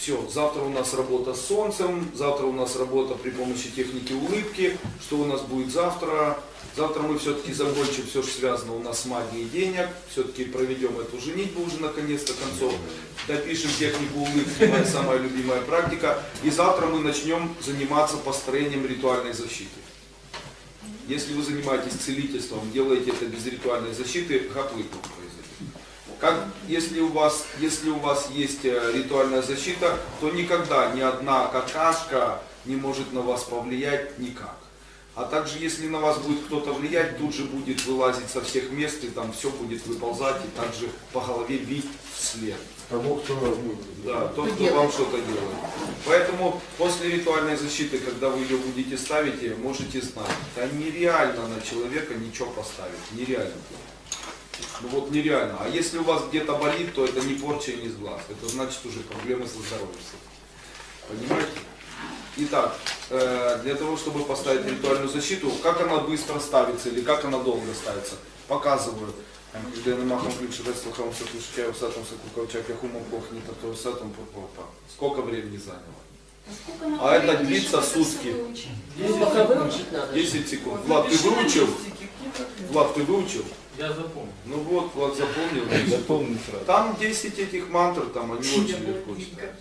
Все, завтра у нас работа с солнцем, завтра у нас работа при помощи техники улыбки. Что у нас будет завтра? Завтра мы все-таки закончим все, что связано у нас с магией денег. Все-таки проведем эту женитьбу уже наконец-то концов. Допишем технику улыбки, моя самая любимая практика. И завтра мы начнем заниматься построением ритуальной защиты. Если вы занимаетесь целительством, делаете это без ритуальной защиты, как вы произойдет? Как, если, у вас, если у вас есть э, ритуальная защита, то никогда ни одна какашка не может на вас повлиять никак. А также, если на вас будет кто-то влиять, тут же будет вылазить со всех мест, и там все будет выползать, и также по голове бить вслед. Того, кто вас будет. Да, тот, кто вам что-то делает. Поэтому после ритуальной защиты, когда вы ее будете ставить, э, можете знать, да нереально на человека ничего поставить, нереально. Ну вот нереально. А если у вас где-то болит, то это не порча и не сглаз. Это значит уже проблемы со здоровьем. Понимаете? Итак, э, для того, чтобы поставить ритуальную защиту, как она быстро ставится или как она долго ставится, показываю. Когда на махом ключ слухом сатушкаю сатом сакукавчак яхумом похнет, а то сатом попопа. Сколько времени заняло? А это длится сутки. Пока выучить надо. 10 секунд. Влад, ты выучил? Влад, ты выучил? Я запомнил. Ну вот, Влад запомнил. Запомни сразу. Там 10 этих мантр, там они очень легко читаются.